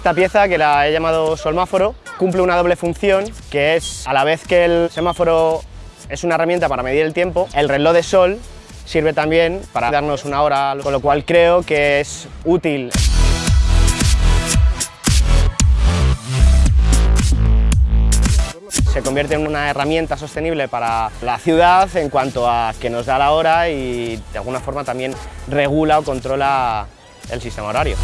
Esta pieza, que la he llamado solmáforo, cumple una doble función, que es a la vez que el semáforo es una herramienta para medir el tiempo, el reloj de sol sirve también para darnos una hora, con lo cual creo que es útil. Se convierte en una herramienta sostenible para la ciudad en cuanto a que nos da la hora y de alguna forma también regula o controla el sistema horario.